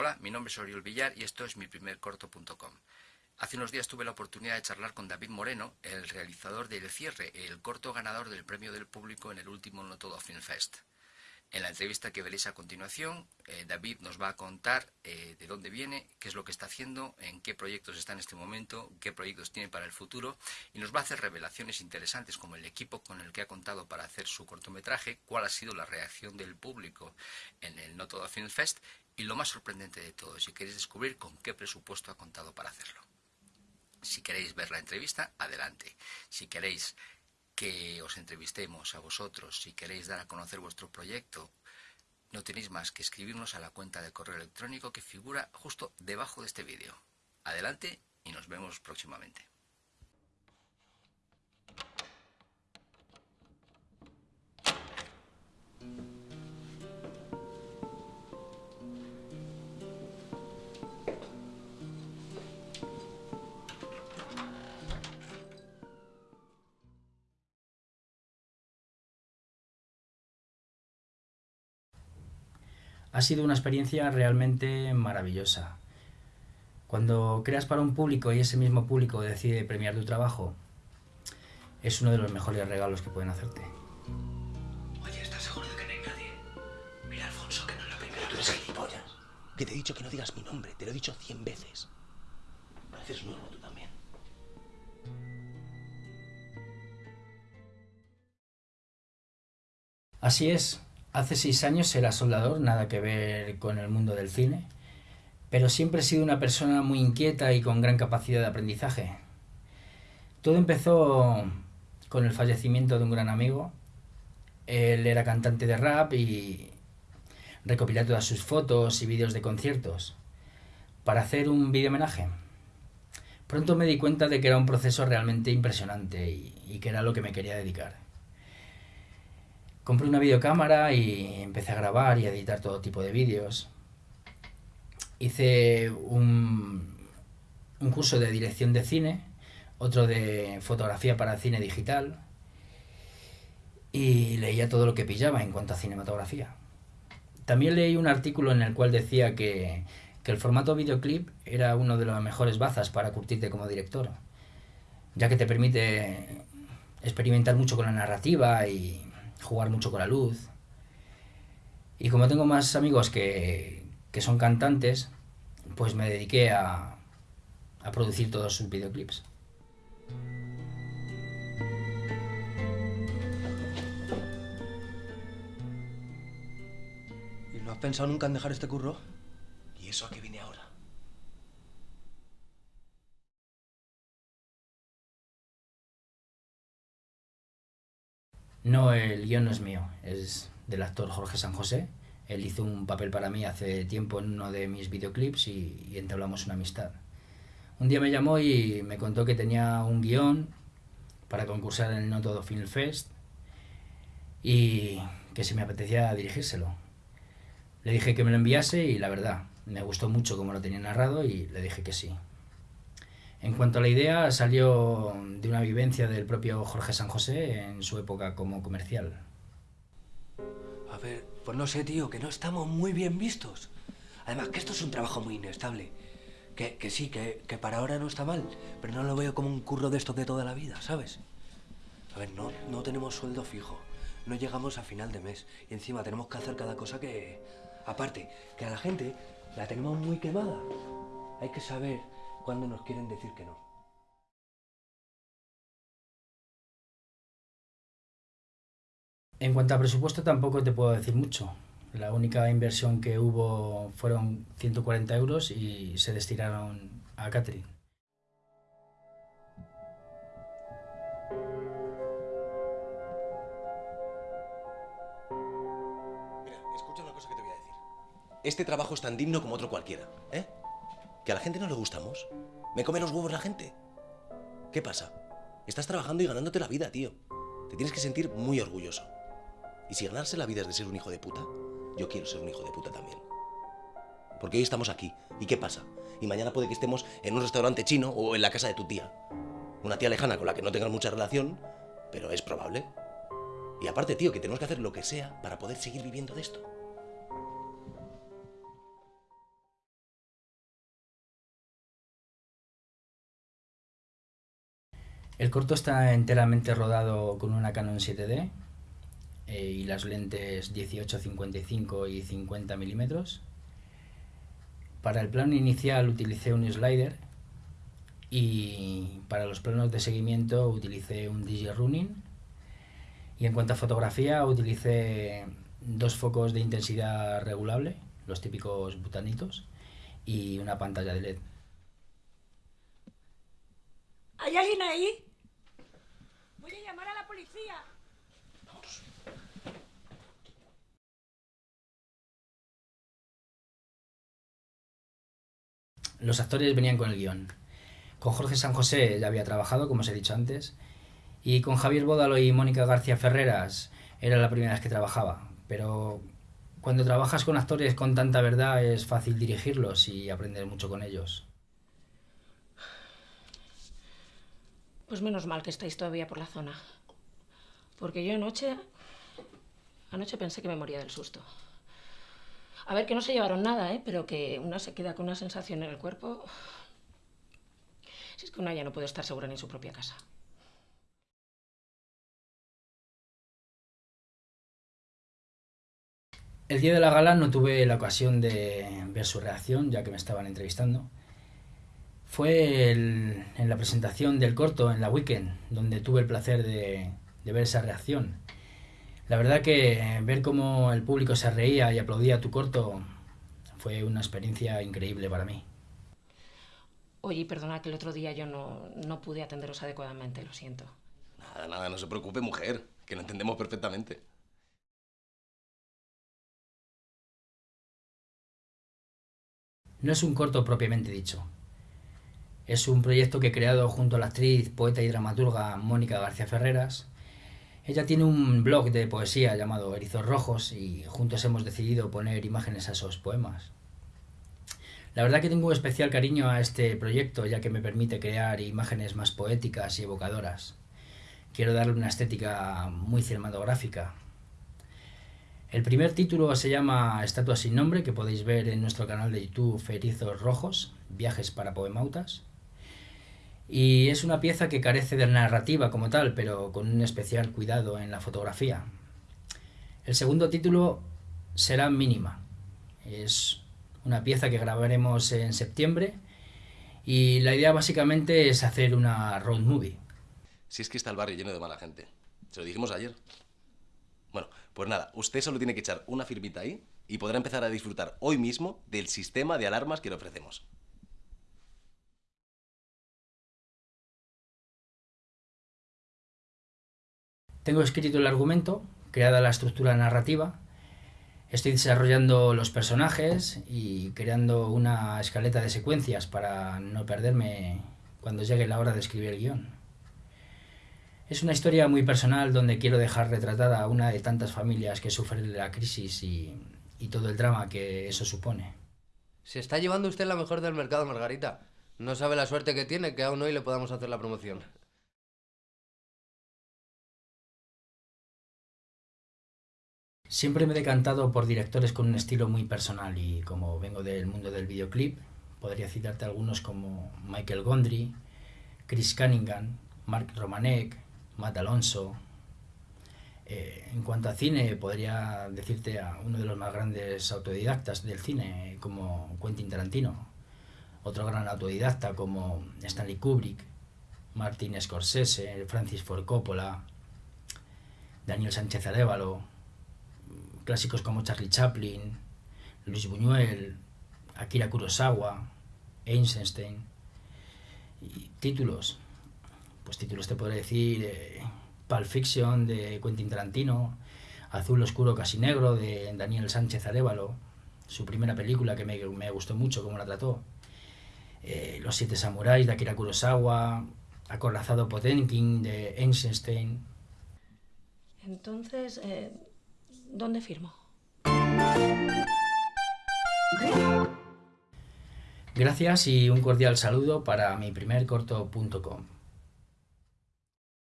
Hola, mi nombre es Oriol Villar y esto es mi primer corto.com. Hace unos días tuve la oportunidad de charlar con David Moreno, el realizador de El Cierre, el corto ganador del premio del público en el último No Todo Film Fest. En la entrevista que veréis a continuación, eh, David nos va a contar eh, de dónde viene, qué es lo que está haciendo, en qué proyectos está en este momento, qué proyectos tiene para el futuro y nos va a hacer revelaciones interesantes como el equipo con el que ha contado para hacer su cortometraje, cuál ha sido la reacción del público en el No Todo Film Fest y lo más sorprendente de todo, si queréis descubrir con qué presupuesto ha contado para hacerlo. Si queréis ver la entrevista, adelante. Si queréis que os entrevistemos a vosotros, si queréis dar a conocer vuestro proyecto, no tenéis más que escribirnos a la cuenta de correo electrónico que figura justo debajo de este vídeo. Adelante y nos vemos próximamente. Ha sido una experiencia realmente maravillosa. Cuando creas para un público y ese mismo público decide premiar tu trabajo, es uno de los mejores regalos que pueden hacerte. Oye, ¿estás seguro de que no hay nadie? Mira, Alfonso, que no es la primera Tú eres gilipollas. Que te he dicho que no digas mi nombre, te lo he dicho cien veces. Pareces nuevo tú también. Así es, Hace seis años era soldador, nada que ver con el mundo del cine, pero siempre he sido una persona muy inquieta y con gran capacidad de aprendizaje. Todo empezó con el fallecimiento de un gran amigo. Él era cantante de rap y recopilé todas sus fotos y vídeos de conciertos para hacer un vídeo homenaje. Pronto me di cuenta de que era un proceso realmente impresionante y, y que era lo que me quería dedicar compré una videocámara y empecé a grabar y a editar todo tipo de vídeos. Hice un, un curso de dirección de cine, otro de fotografía para cine digital y leía todo lo que pillaba en cuanto a cinematografía. También leí un artículo en el cual decía que, que el formato videoclip era uno de los mejores bazas para curtirte como director, ya que te permite experimentar mucho con la narrativa y jugar mucho con la luz. Y como tengo más amigos que, que son cantantes, pues me dediqué a, a producir todos sus videoclips. ¿Y no has pensado nunca en dejar este curro? ¿Y eso a qué viene ahora? No, el guion no es mío, es del actor Jorge San José. Él hizo un papel para mí hace tiempo en uno de mis videoclips y, entablamos una amistad. Un día me llamó y me contó que tenía un guion para concursar en el No Film Fest y que si me apetecía dirigírselo. Le dije que me lo enviase y la verdad, me gustó mucho como lo tenía narrado y le dije que sí. En cuanto a la idea, salió de una vivencia del propio Jorge San José en su época como comercial. A ver, pues no sé, tío, que no estamos muy bien vistos. Además, que esto es un trabajo muy inestable. Que, que sí, que, que, para ahora no está mal, pero no lo veo como un curro de esto de toda la vida, ¿sabes? A ver, no, no tenemos sueldo fijo, no llegamos a final de mes y encima tenemos que hacer cada cosa que... Aparte, que a la gente la tenemos muy quemada. Hay que saber cuando nos quieren decir que no. En cuanto a presupuesto tampoco te puedo decir mucho. La única inversión que hubo fueron 140 euros y se destinaron a Catherine. Mira, escucha una cosa que te voy a decir. Este trabajo es tan digno como otro cualquiera, ¿eh? ¿Que a la gente no le gustamos? ¿Me come los huevos la gente? ¿Qué pasa? Estás trabajando y ganándote la vida, tío. Te tienes que sentir muy orgulloso. Y si ganarse la vida es de ser un hijo de puta, yo quiero ser un hijo de puta también. Porque hoy estamos aquí. ¿Y qué pasa? Y mañana puede que estemos en un restaurante chino o en la casa de tu tía. Una tía lejana con la que no tengas mucha relación, pero es probable. Y aparte, tío, que tenemos que hacer lo que sea para poder seguir viviendo de esto. El corto está enteramente rodado con una Canon 7D eh, y las lentes 18, 55 y 50 milímetros. Para el plano inicial utilicé un slider y para los planos de seguimiento utilicé un Running. Y en cuanto a fotografía utilicé dos focos de intensidad regulable, los típicos butanitos, y una pantalla de LED. ¿Hay alguien ahí? Llamar a la policía. Los actores venían con el guion. Con Jorge San José ya había trabajado, como os he dicho antes, y con Javier Bódalo y Mónica García Ferreras era la primera vez que trabajaba. Pero cuando trabajas con actores con tanta verdad es fácil dirigirlos y aprender mucho con ellos. Pues menos mal que estáis todavía por la zona. Porque yo anoche... Anoche pensé que me moría del susto. A ver, que no se llevaron nada, ¿eh? Pero que una se queda con una sensación en el cuerpo... Si es que una ya no puede estar segura ni en su propia casa. El día de la gala no tuve la ocasión de ver su reacción, ya que me estaban entrevistando. Fue en la presentación del corto, en la weekend, donde tuve el placer de, de ver esa reacción. La verdad que ver cómo el público se reía y aplaudía tu corto fue una experiencia increíble para mí. Oye, perdona que el otro día yo no, no pude atenderos adecuadamente, lo siento. Nada, nada, no se preocupe, mujer, que lo entendemos perfectamente. No es un corto propiamente dicho. Es un proyecto que he creado junto a la actriz, poeta y dramaturga Mónica García Ferreras. Ella tiene un blog de poesía llamado Erizos Rojos y juntos hemos decidido poner imágenes a esos poemas. La verdad que tengo un especial cariño a este proyecto ya que me permite crear imágenes más poéticas y evocadoras. Quiero darle una estética muy cinematográfica, el primer título se llama Estatua sin nombre, que podéis ver en nuestro canal de YouTube Erizos Rojos, Viajes para Poemautas. Y es una pieza que carece de narrativa como tal, pero con un especial cuidado en la fotografía. El segundo título será Mínima. Es una pieza que grabaremos en septiembre y la idea básicamente es hacer una road movie. Si es que está el barrio lleno de mala gente. Se lo dijimos ayer. Bueno, pues nada, usted solo tiene que echar una firmita ahí y podrá empezar a disfrutar hoy mismo del sistema de alarmas que le ofrecemos. Tengo escrito el argumento, creada la estructura narrativa, estoy desarrollando los personajes y creando una escaleta de secuencias para no perderme cuando llegue la hora de escribir el guion. Es una historia muy personal donde quiero dejar retratada a una de tantas familias que sufren la crisis y, y todo el drama que eso supone. Se está llevando usted la mejor del mercado, Margarita. No sabe la suerte que tiene que aún hoy le podamos hacer la promoción. Siempre me he decantado por directores con un estilo muy personal y como vengo del mundo del videoclip, podría citarte algunos como Michael Gondry, Chris Cunningham, Mark Romanek, Matt Alonso. Eh, en cuanto a cine, podría decirte a uno de los más grandes autodidactas del cine, como Quentin Tarantino, otro gran autodidacta como Stanley Kubrick, Martin Scorsese, Francis Ford Coppola, Daniel Sánchez Arevalo, clásicos como Charlie Chaplin, Luis Buñuel, Akira Kurosawa, Einstein, y títulos pues títulos te podré decir eh, Pulp Fiction de Quentin Tarantino, Azul Oscuro Casi Negro de Daniel Sánchez Arevalo, su primera película que me, me gustó mucho cómo la trató, eh, Los Siete Samuráis de Akira Kurosawa, Acorazado Potenkin de Einstein. Entonces, eh, ¿dónde firmo? Gracias y un cordial saludo para mi primer corto.com.